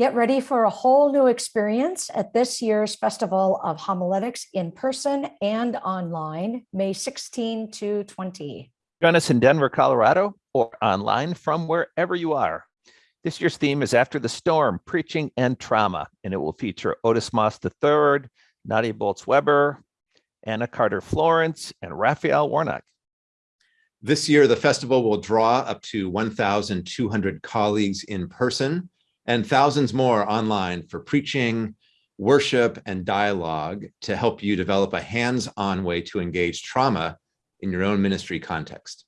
Get ready for a whole new experience at this year's Festival of Homiletics in person and online, May 16 to 20. Join us in Denver, Colorado, or online from wherever you are. This year's theme is After the Storm, Preaching and Trauma, and it will feature Otis Moss III, Nadia Bolz-Weber, Anna Carter Florence, and Raphael Warnock. This year, the festival will draw up to 1,200 colleagues in person and thousands more online for preaching, worship, and dialogue to help you develop a hands-on way to engage trauma in your own ministry context.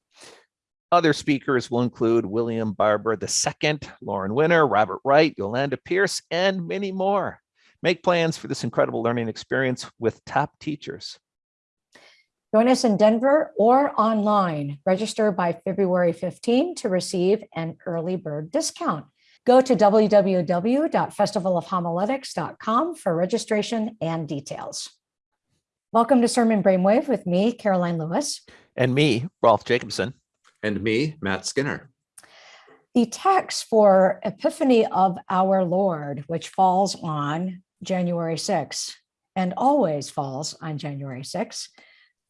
Other speakers will include William Barber II, Lauren Winner, Robert Wright, Yolanda Pierce, and many more. Make plans for this incredible learning experience with top teachers. Join us in Denver or online. Register by February 15 to receive an early bird discount. Go to www.festivalofhomiletics.com for registration and details. Welcome to Sermon Brainwave with me, Karoline Lewis. And me, Rolf Jacobson. And me, Matt Skinner. The text for Epiphany of our Lord, which falls on January 6 and always falls on January 6,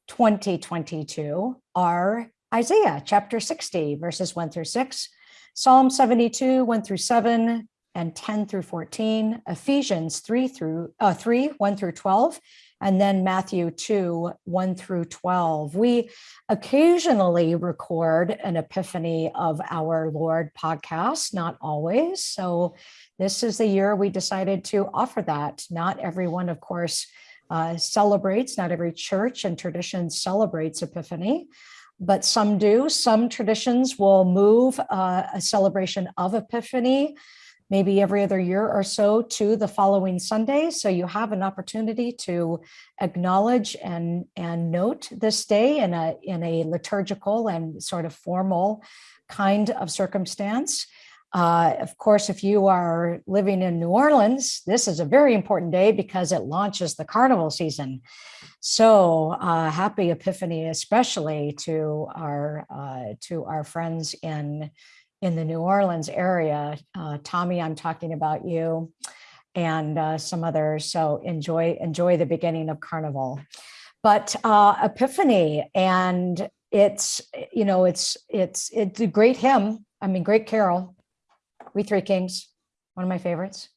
2022, are Isaiah chapter 60, verses 1 through 6, Psalm 72, 1 through 7, and 10 through 14, Ephesians 3 through uh, 3, 1 through 12, and then Matthew 2, 1 through 12. We occasionally record an Epiphany of Our Lord podcast, not always. So this is the year we decided to offer that. Not everyone, of course, uh, celebrates, not every church and tradition celebrates Epiphany, but some do. Some traditions will move uh, a celebration of Epiphany maybe every other year or so to the following Sunday. So you have an opportunity to acknowledge and, and note this day in a, in a liturgical and sort of formal kind of circumstance. Uh, of course, if you are living in New Orleans, this is a very important day because it launches the carnival season. So uh, happy Epiphany, especially to our uh, to our friends in in the New Orleans area. Uh, Tommy, I'm talking about you and uh, some others. So enjoy, enjoy the beginning of Carnival. But uh, Epiphany, and it's, you know, it's, it's, it's a great hymn. I mean, great carol. We Three Kings, one of my favorites.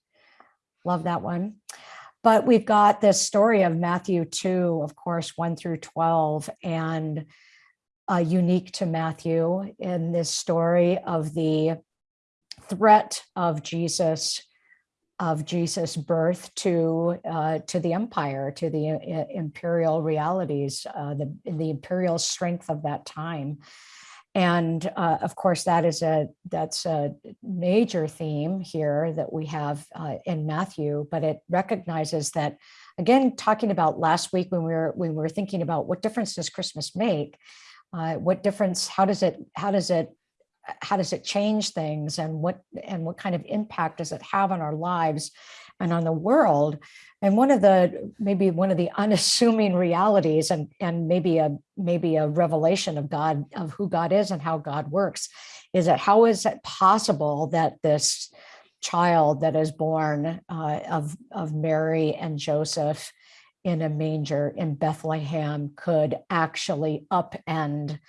Love that one. But we've got this story of Matthew 2, of course, 1 through 12. And uh, unique to Matthew in this story of the threat of Jesus of Jesus' birth to uh, to the empire, to the uh, imperial realities, uh, the the imperial strength of that time, and uh, of course that is a that's a major theme here that we have uh, in Matthew. But it recognizes that again, talking about last week when we were when we were thinking about what difference does Christmas make, uh, what difference, how does it, how does it, how does it change things and what, and what kind of impact does it have on our lives and on the world? And one of the, maybe one of the unassuming realities and, and maybe a, maybe a revelation of God, of who God is and how God works, is that how is it possible that this child that is born uh, of, of Mary and Joseph in a manger in Bethlehem could actually upend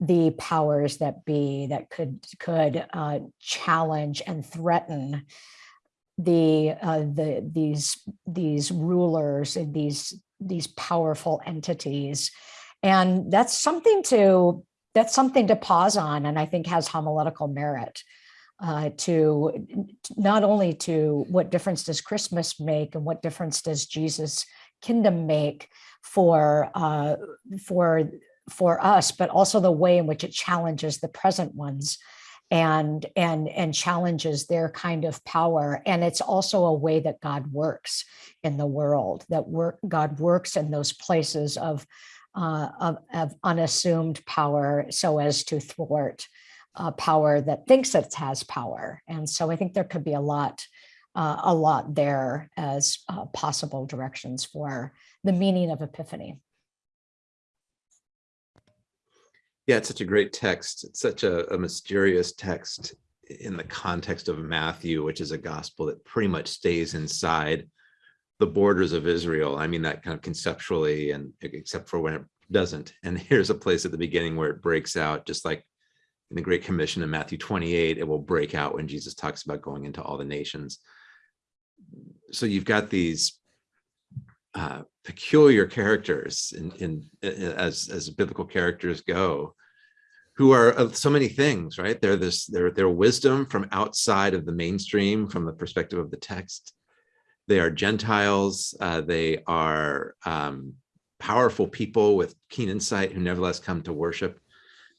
the powers that be that could could uh, challenge and threaten the uh, the these these rulers and these these powerful entities. And that's something to that's something to pause on and I think has homiletical merit uh, to not only to what difference does Christmas make and what difference does Jesus kingdom make for uh, for for us, but also the way in which it challenges the present ones and and and challenges their kind of power and it's also a way that god works in the world that work god works in those places of uh, of, of unassumed power so as to thwart uh, power that thinks it has power and so i think there could be a lot uh, a lot there as uh, possible directions for the meaning of Epiphany. Yeah, it's such a great text. It's such a, a mysterious text. in the context of Matthew, which is a gospel that pretty much stays inside the borders of Israel. I mean that kind of conceptually and except for when it doesn't. And here's a place at the beginning where it breaks out, just like in the Great Commission in Matthew 28, it will break out when Jesus talks about going into all the nations. So you've got these uh, peculiar characters in, in, as as biblical characters go, who are of so many things, right? They're this they're they're wisdom from outside of the mainstream, from the perspective of the text. They are Gentiles. Uh, they are um, powerful people with keen insight who nevertheless come to worship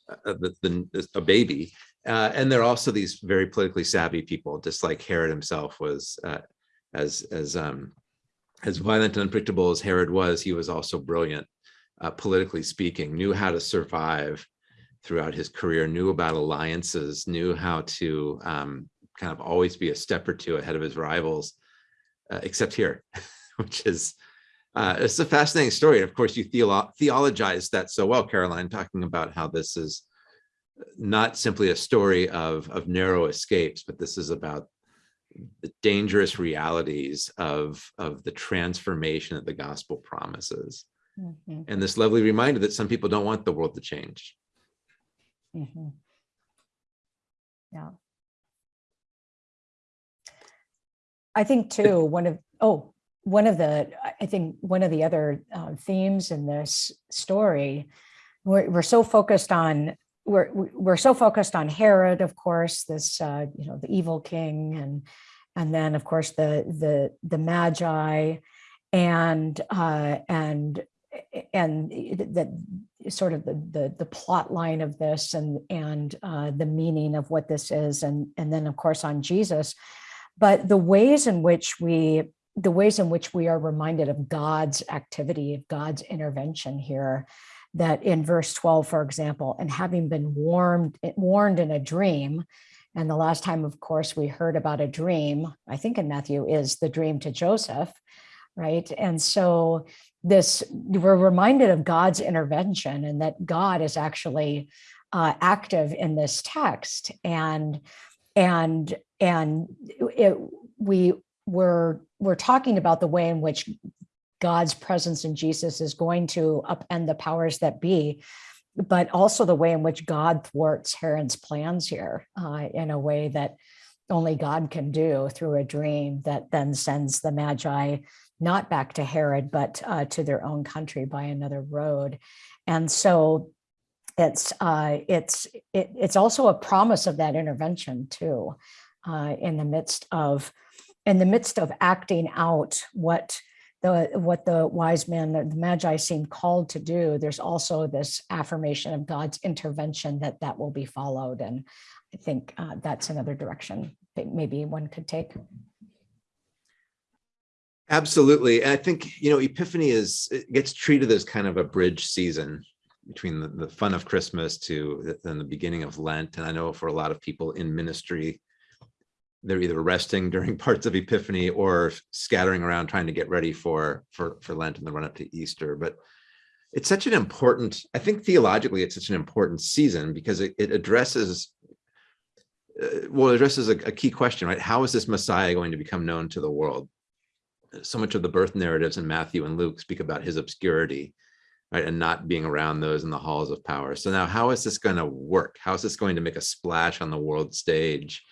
uh, the, the, a baby. Uh, and they're also these very politically savvy people, just like Herod himself was, uh, as as um, as violent and unpredictable as Herod was, he was also brilliant, uh, politically speaking, knew how to survive throughout his career, knew about alliances, knew how to um, kind of always be a step or two ahead of his rivals, uh, except here, which is uh, it's a fascinating story. And of course, you theolo theologize that so well, Karoline, talking about how this is not simply a story of, of narrow escapes, but this is about the dangerous realities of, of the transformation that the gospel promises. Mhm, And this lovely reminder that some people don't want the world to change. Mhm. Yeah. I think too, one of, oh, one of the, I- I think one of the other uh, themes in this story, we're, we're so focused on, we're, we're so focused on Herod, of course, this, uh, you know, the evil king and, and then of course the, the, the Magi and, uh, and, and that sort of the, the, the plot line of this and, and uh, the meaning of what this is. And, and then of course on Jesus, but the ways in which we the ways in which we are reminded of God's activity, of God's intervention here, that in verse 12, for example, and having been warned, warned in a dream, and the last time, of course, we heard about a dream, I think in Matthew, is the dream to Joseph, right? And so this, we're reminded of God's intervention and that God is actually uh, active in this text. And, and, and it, we were, we're talking about the way in which God's presence in Jesus is going to upend the powers that be, but also the way in which God thwarts Herod's plans here uh, in a way that only God can do through a dream that then sends the Magi not back to Herod, but uh, to their own country by another road. And so it's uh, it's it, it's also a promise of that intervention too, uh, in the midst of in the midst of acting out what the what the wise men, the magi seem called to do, there's also this affirmation of God's intervention that that will be followed. And I think uh, that's another direction maybe one could take. Absolutely. I think, you know, Epiphany is, gets treated as kind of a bridge season between the, the fun of Christmas to the- then the beginning of Lent. And I know for a lot of people in ministry, they're either resting during parts of Epiphany or scattering around trying to get ready for, for, for Lent and the run up to Easter. But it's such an important, I think theologically, it's such an important season because it, it addresses, well, it addresses a, a key question, right? How is this Messiah going to become known to the world? so much of the birth narratives in Matthew and Luke speak about his obscurity, right, and not being around those in the halls of power. So now, how is this going to work? How is this going to make a splash on the world stage?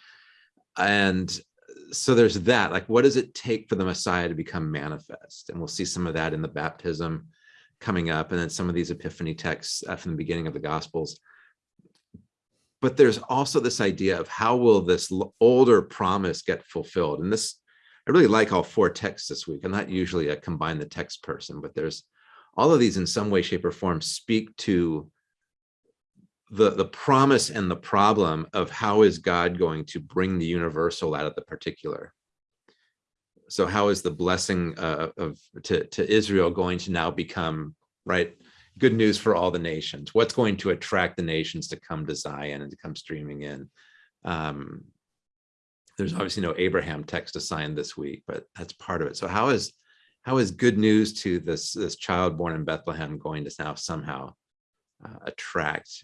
And so there's that. Like, what does it take for the Messiah to become manifest? And we'll see some of that in the baptism coming up, and then some of these epiphany texts uh, from the beginning of the Gospels. But there's also this idea of how will this older promise get fulfilled? And this I really like all four texts this week. I'm not usually a combine the text person, but there's all of these in some way, shape or form speak to the, the promise and the problem of how is God going to bring the universal out of the particular. So how is the blessing uh, of to, to Israel going to now become right good news for all the nations? What's going to attract the nations to come to Zion and to come streaming in? Um, there's obviously no Abraham text assigned this week, but that's part of it. So how is how is good news to this this child born in Bethlehem going to now somehow uh, attract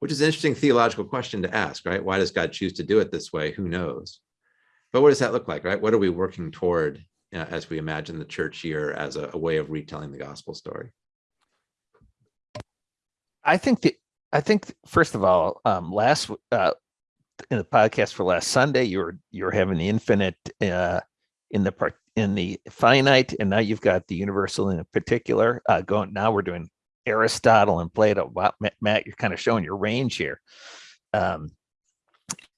which is an interesting theological question to ask, right? Why does God choose to do it this way? Who knows? But what does that look like, right? What are we working toward uh, as we imagine the church year as a, a way of retelling the gospel story? I think that I think first of all, um, last uh, in the podcast for last Sunday, you were you were having the infinite uh, in the part in the finite, and now you've got the universal in particular. Uh, going now, we're doing Aristotle and Plato. Wow, Matt, you're kind of showing your range here. Um,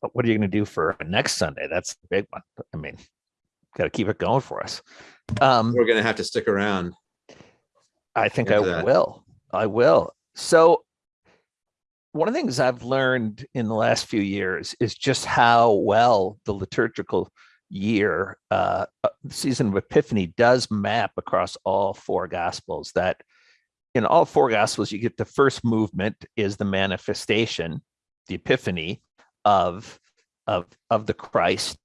but what are you going to do for next Sunday? That's the big one. I mean, got to keep it going for us. Um, We're going to have to stick around. I think I that. will. I will. So one of the things I've learned in the last few years is just how well the liturgical year, uh, uh, season of Epiphany does map across all four gospels that in all four gospels, you get the first movement is the manifestation, the epiphany of, of, of the Christ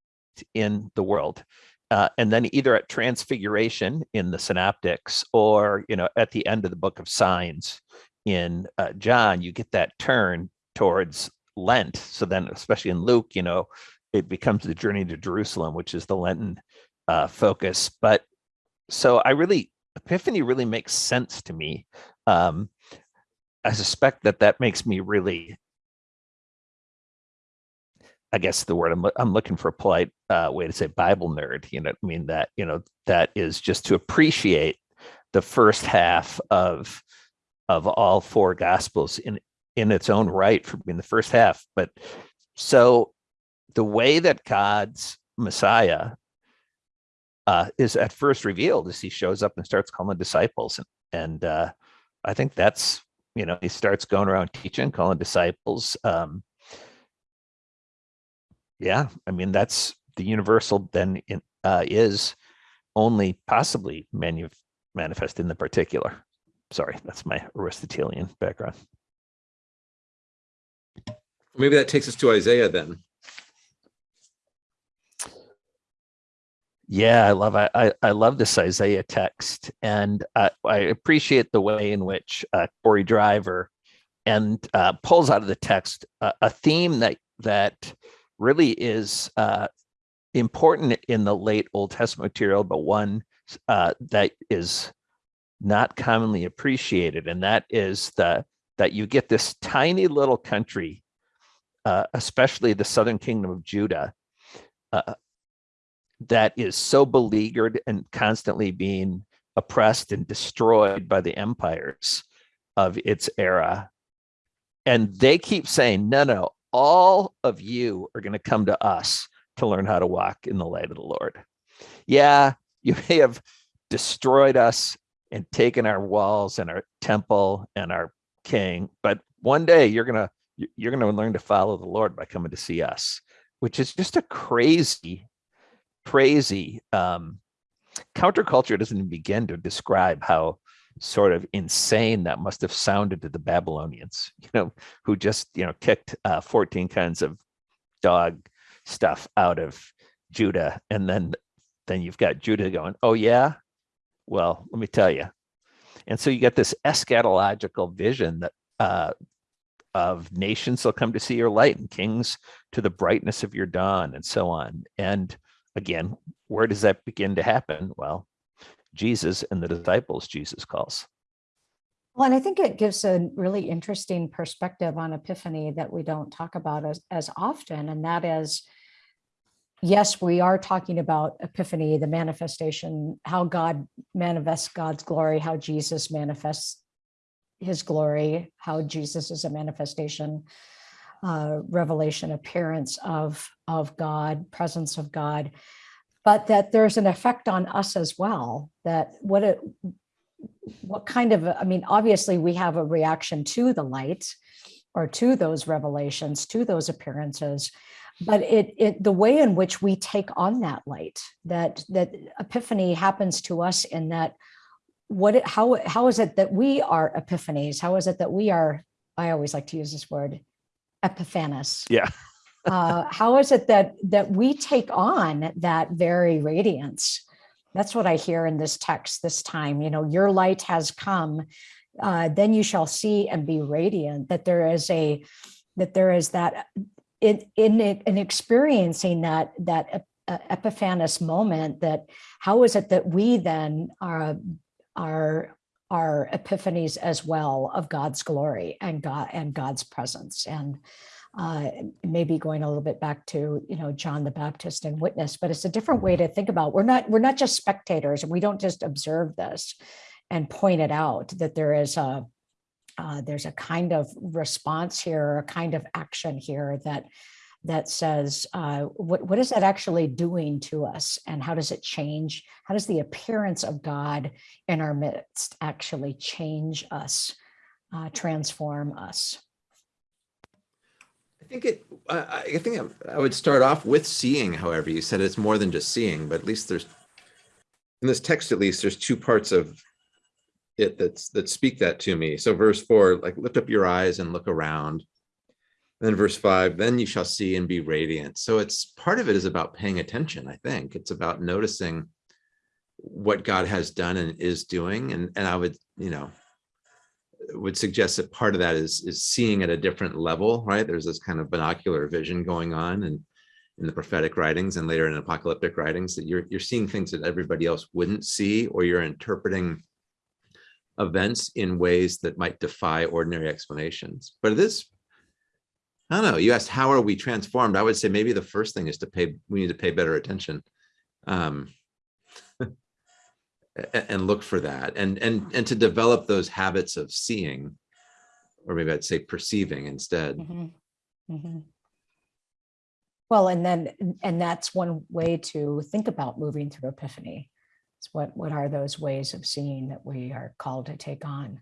in the world. Uh, and then either at transfiguration in the synoptics or you know at the end of the book of signs in uh, john you get that turn towards lent. So then especially in luke you know it becomes the journey to jerusalem which is the lenten uh, focus. But so i really epiphany really makes sense to me. Um, i suspect that that makes me really I guess the word I'm, I'm looking for a polite uh, way to say Bible nerd, you know, I mean that, you know, that is just to appreciate the first half of of all four gospels in in its own right for being the first half. But so the way that God's Messiah uh, is at first revealed as he shows up and starts calling disciples. And, and uh, I think that's, you know, he starts going around teaching, calling disciples. Um, yeah, I mean, that's the universal then in, uh, is only possibly manifest in the particular. Sorry, that's my Aristotelian background. Maybe that takes us to Isaiah then. Yeah, I love I I, love this Isaiah text, and uh, I appreciate the way in which uh, Cory Driver and uh, pulls out of the text a, a theme that that really is uh, important in the late Old Testament material, but one uh, that is not commonly appreciated, and that is the that you get this tiny little country, uh, especially the southern kingdom of Judah, uh, that is so beleaguered and constantly being oppressed and destroyed by the empires of its era. And they keep saying, no, no, all of you are going to come to us to learn how to walk in the light of the Lord. Yeah, you may have destroyed us and taken our walls and our temple and our king, but one day you're going to you're going to learn to follow the Lord by coming to see us, which is just a crazy, crazy um, counterculture doesn't even begin to describe how sort of insane that must have sounded to the Babylonians, you know, who just, you know, kicked uh, 14 kinds of dog stuff out of Judah. And then, then you've got Judah going, oh yeah, well, let me tell you. And so you get this eschatological vision that uh, of nations will come to see your light and kings to the brightness of your dawn and so on. And again, where does that begin to happen? Well, Jesus and the disciples Jesus calls. Well, and I think it gives a really interesting perspective on Epiphany that we don't talk about as, as often, and that is, yes, we are talking about Epiphany, the manifestation, how God manifests God's glory, how Jesus manifests his glory, how Jesus is a manifestation, uh, revelation, appearance of, of God, presence of God. But that there's an effect on us as well, that what it, what kind of, I mean, obviously we have a reaction to the light or to those revelations, to those appearances, but it, it the way in which we take on that light, that that epiphany happens to us in that what it, how how is it that we are epiphanies? How is it that we are? I always like to use this word, epiphanes. Yeah uh, how is it that that we take on that very radiance? That's what I hear in this text this time. You know, your light has come. uh, then you shall see and be radiant, that there is a, that there is that in, in in experiencing that, that uh, epiphanous moment that how is it that we then are, are, are epiphanies as well of God's glory and God and God's presence and uh, maybe going a little bit back to you know John the Baptist and witness, but it's a different way to think about. We're not we're not just spectators, and we don't just observe this and point it out that there is a uh, there's a kind of response here, a kind of action here that that says uh, what what is that actually doing to us, and how does it change? How does the appearance of God in our midst actually change us, uh, transform us? I think it, I, I think I would start off with seeing, however, you said it's more than just seeing, but at least there's, in this text, at least, there's two parts of it that's, that speak that to me. So verse four, like lift up your eyes and look around. Then verse five, then you shall see and be radiant. So it's, part of it is about paying attention, I think. It's about noticing what God has done and is doing. And, and I would, you know, would suggest that part of that is is seeing at a different level, right? There's this kind of binocular vision going on and in the prophetic writings and later in apocalyptic writings that you're you're seeing things that everybody else wouldn't see, or you're interpreting events in ways that might defy ordinary explanations. But this, I don't know, you asked how are we transformed? I would say maybe the first thing is to pay, we need to pay better attention. Um, and look for that and and and to develop those habits of seeing or maybe i'd say perceiving instead Mhm, mhm. Well, and then, and that's one way to think about moving through epiphany. It's what, what are those ways of seeing that we are called to take on?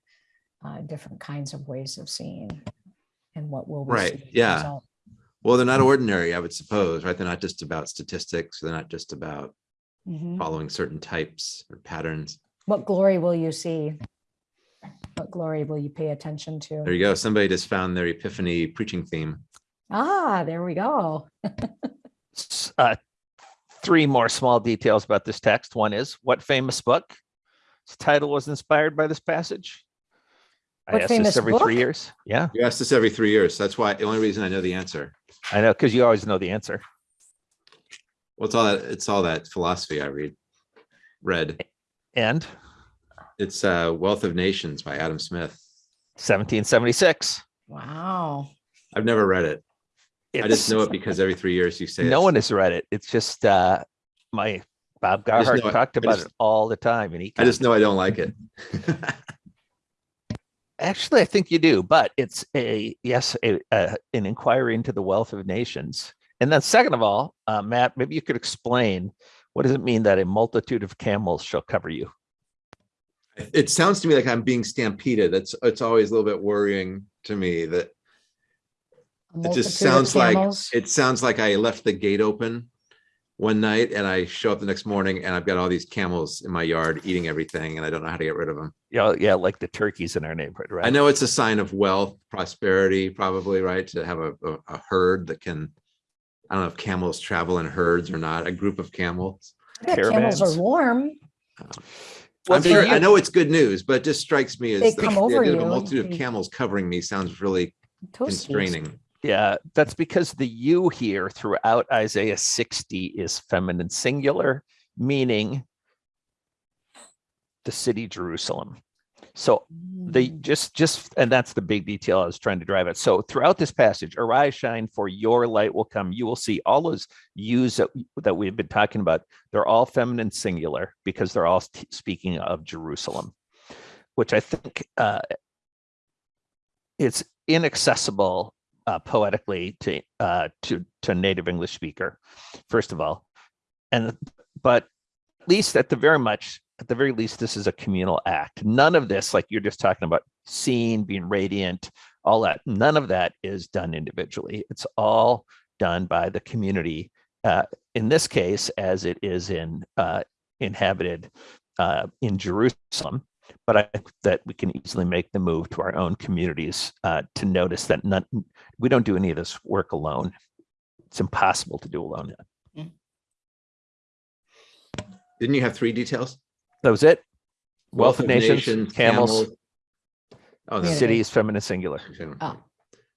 uh, Different kinds of ways of seeing and what will we Right, see as yeah. result? well they're not ordinary i would suppose right they're not just about statistics they're not just about Mhm. following certain types or patterns What glory will you see? What glory will you pay attention to? there you go somebody just found their epiphany preaching theme Ah, there we go. Uh, three more small details about this text. One is what famous book? Its title was inspired by this passage. I What ask this famous every three years. Yeah, you ask this every three years that's why the only reason i know the answer I know because you always know the answer. well it's all that it's all that philosophy i read read And it's uh wealth of nations by adam smith 1776. Wow. i've never read it i just know it because every three years you say no one has read it. It's just uh, my Bob just Garhart know talked I about just- it all the time, and he i just know i don't like it Actually, I think you do, but it's a yes, a, an inquiry into the wealth of nations. And then, second of all, uh, Matt, maybe you could explain what does it mean that a multitude of camels shall cover you? It sounds to me like I'm being stampeded. It's it's always a little bit worrying to me that it just sounds like it sounds like I left the gate open one night and I show up the next morning and I've got all these camels in my yard eating everything and I don't know how to get rid of them. Yeah, yeah, like the turkeys in our neighborhood, right? I know it's a sign of wealth, prosperity, probably, right? To have a, a, a herd that can, I don't know if camels travel in herds or not, a group of camels. Yeah, Camels are warm. Uh, well, I'm sure, you- I know it's good news, but it just strikes me They as the come the over idea of a multitude of camels covering me sounds really Toasties. constraining. Yeah, that's because the you here throughout Isaiah 60 is feminine singular, meaning the city Jerusalem. So the Mm. just just and that's the big detail I was trying to drive at. So throughout this passage, arise, shine, for your light will come. You will see all those yous that, that we've been talking about. They're all feminine singular because they're all speaking of Jerusalem, which I think uh, it's inaccessible uh, poetically to uh, to to native English speaker, first of all, and but at least at the very much at the very least this is a communal act. None of this, like you're just talking about, seeing, being radiant, all that. None of that is done individually. It's all done by the community. Uh, in this case, as it is in uh, inhabited uh, in Jerusalem, but I think that we can easily make the move to our own communities uh, to notice that none, we don't do any of this work alone. It's impossible to do alone. Didn't you have three details? That was it. Wealth, of nations, camels, Oh, Yeah. that's City is feminine singular. Oh.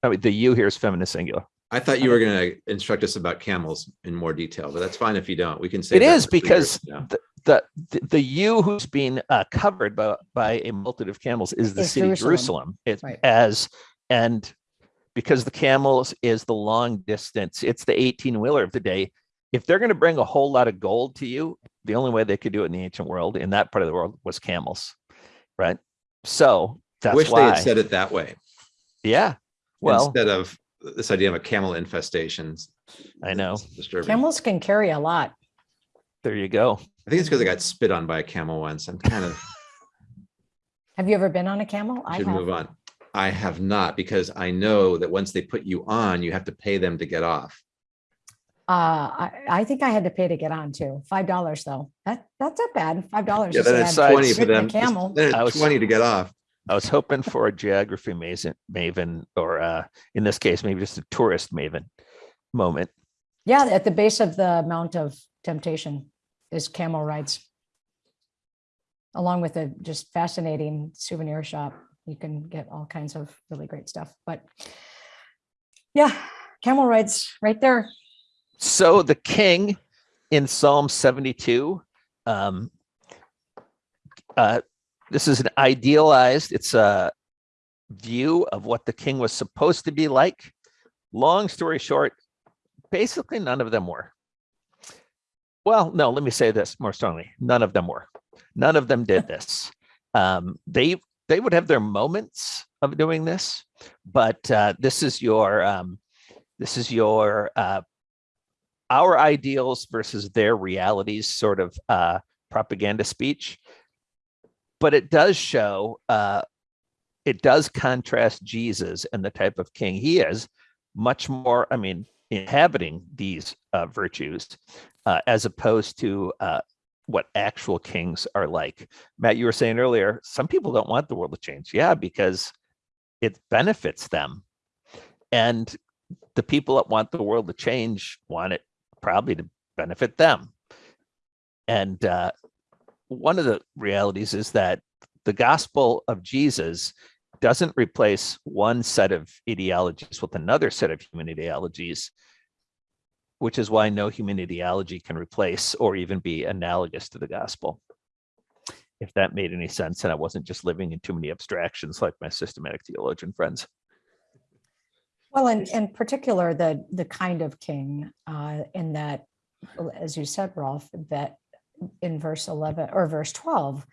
I mean, the you here is feminine singular. I thought you were going to instruct us about camels in more detail, but that's fine if you don't. We can say It is because the, the, the- the you who's being uh, covered by, by a multitude of camels is the Is city Jerusalem. Jerusalem. It Right. as, and because the camels is the long distance, it's the 18 wheeler of the day. If they're going to bring a whole lot of gold to you, the only way they could do it in the ancient world, in that part of the world, was camels, right? So that's Wish they had said it that way yeah. Well, instead of this idea of a camel infestation. I know. Disturbing. Camels can carry a lot. there you go. I think it's because I got spit on by a camel once. I'm kind of Have you ever been on a camel? I should have. move on. I have not because I know that once they put you on, you have to pay them to get off. Uh, I, I think I had to pay to get on too. Five dollars though. That, that's not bad. Five dollars. Yeah, then it's twenty for Sit a them. camel. Then I it's was- twenty to get off. I was hoping for a geography maven, maven or uh, in this case, maybe just a tourist maven moment. Yeah, at the base of the Mount of Temptation is camel rides. Along with a just fascinating souvenir shop. You can get all kinds of really great stuff, but yeah, camel rides right there. So the king in Psalm 72, um, uh, this is an idealized, it's a view of what the king was supposed to be like. Long story short, basically none of them were. Well, no, let me say this more strongly. None of them were. None of them did this. Um, they they would have their moments of doing this, but uh, this is your um, this is your uh, our ideals versus their realities sort of uh, propaganda speech. But it does show, uh, it does contrast Jesus and the type of king he is much more, I mean, inhabiting these uh, virtues uh, as opposed to uh, what actual kings are like. Matt, you were saying earlier, some people don't want the world to change. Yeah, because it benefits them. And the people that want the world to change want it probably to benefit them. And uh, one of the realities is that the gospel of Jesus doesn't replace one set of ideologies with another set of human ideologies, which is why no human ideology can replace or even be analogous to the gospel. If that made any sense, and I wasn't just living in too many abstractions like my systematic theologian friends. Well, in, in particular, the, the kind of king uh, in that, as you said, Rolf, that in verse 11 or verse 12,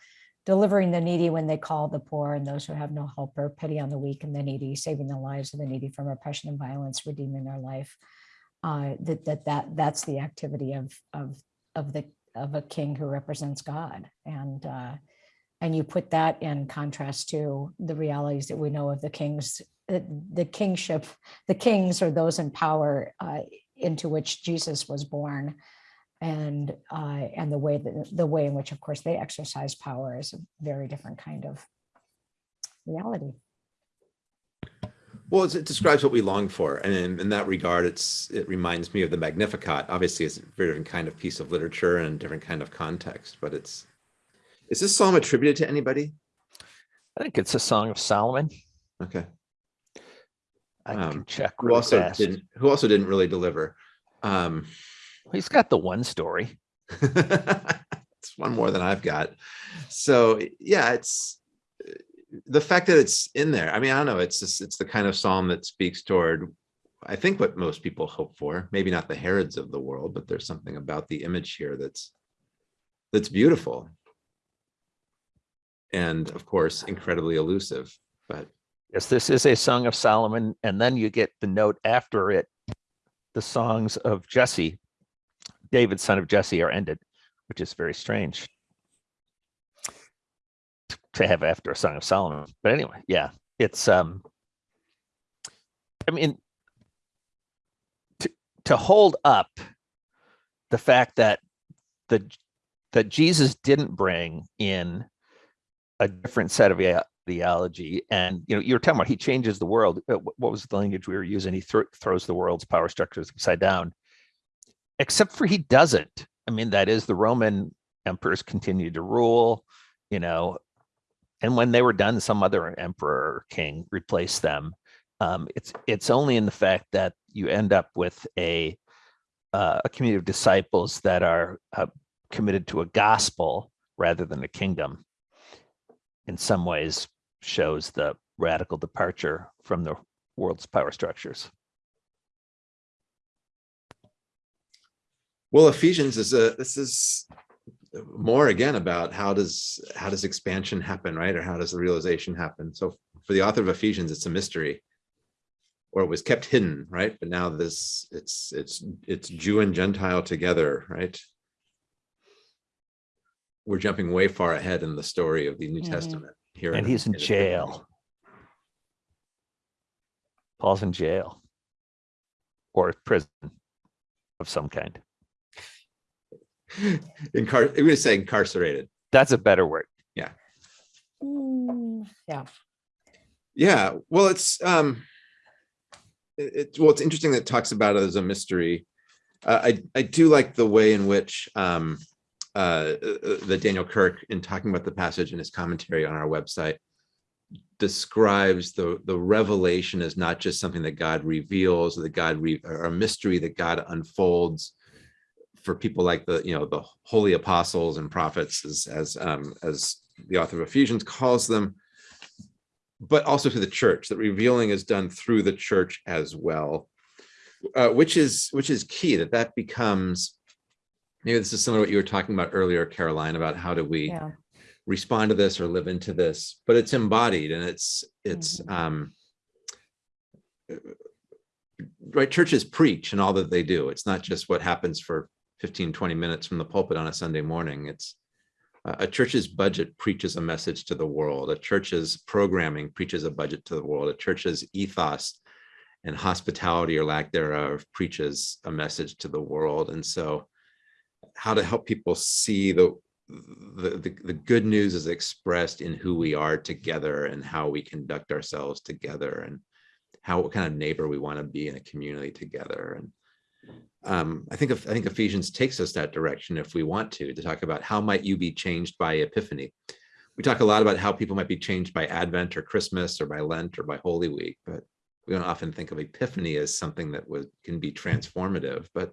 delivering the needy when they call the poor and those who have no helper, pity on the weak and the needy, saving the lives of the needy from oppression and violence, redeeming their life. Uh, that, that, that, that's the activity of, of, of the, of a king who represents God. And, uh, and you put that in contrast to the realities that we know of the kings, the, the kingship, the kings are those in power uh, into which Jesus was born. And, uh, and the way that, the way in which, of course, they exercise power is a very different kind of reality. Well, it describes what we long for. And in, in that regard, it's, it reminds me of the Magnificat. Obviously, it's a very different kind of piece of literature and different kind of context, but it's, is this psalm attributed to anybody? I think it's a song of Solomon. Okay. I Um, can check Who also fast. didn't, who also didn't really deliver? Um, He's got the one story. it's one more than I've got. So yeah, it's the fact that it's in there. I mean, I don't know. It's just, it's the kind of psalm that speaks toward, I think, what most people hope for. Maybe not the Herods of the world, but there's something about the image here that's that's beautiful, and of course, incredibly elusive. But Yes, this is a song of Solomon, and then you get the note after it. The songs of Jesse, David, son of Jesse, are ended, which is very strange to have after a song of Solomon. But anyway, yeah, it's um. I mean, to to hold up the fact that the that Jesus didn't bring in a different set of theology and you know you were talking about he changes the world Uh, what was the language we were using he thro- throws the world's power structures upside down except for he doesn't i mean that is the roman emperors continue to rule you know and when they were done, some other emperor or king replaced them. Um, it's it's only in the fact that you end up with a uh, a community of disciples that are uh, committed to a gospel rather than a kingdom. In some ways, shows the radical departure from the world's power structures. Well, Ephesians is a, this is more again about how does, how does expansion happen, right? Or how does the realization happen? So for the author of Ephesians, it's a mystery. Or it was kept hidden, right? But now this, it's, it's, it's Jew and Gentile together, right? We're jumping way far ahead in the story of the New Mhm. Testament here. And he's in jail. Paul's in jail. Or prison of some kind. Incar, I'm gonna say incarcerated. That's a better word. Mm, Yeah, Yeah, well, it's um, it, it's well, it's interesting that it talks about it as a mystery. Uh, I I do like the way in which um, uh, uh, that Daniel Kirk, in talking about the passage in his commentary on our website, describes the the revelation as not just something that God reveals, or that God re, or a mystery that God unfolds for people like the you know the holy apostles and prophets, as as um, as the author of Ephesians calls them but also to the church that revealing is done through the church as well uh, which is which is key that that becomes maybe this is similar to what you were talking about earlier karoline about how do we yeah. respond to this or live into this but it's embodied and it's it's um right churches preach and all that they do it's not just what happens for 15 20 minutes from the pulpit on a sunday morning. It's a church's budget preaches a message to the world. A church's programming preaches a budget to the world. A church's ethos and hospitality or lack thereof preaches a message to the world. And so how to help people see the the, the, the good news is expressed in who we are together and how we conduct ourselves together and how what kind of neighbor we want to be in a community together. And um, I think I think Ephesians takes us that direction if we want to to talk about how might you be changed by Epiphany. We talk a lot about how people might be changed by Advent or Christmas or by Lent or by Holy Week, but we don't often think of Epiphany as something that would can be transformative. But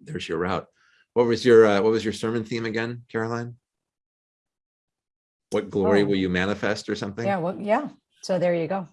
there's your route. What was your uh, what was your sermon theme again, Karoline? What glory Oh. will you manifest or something? Yeah, well, yeah. So there you go.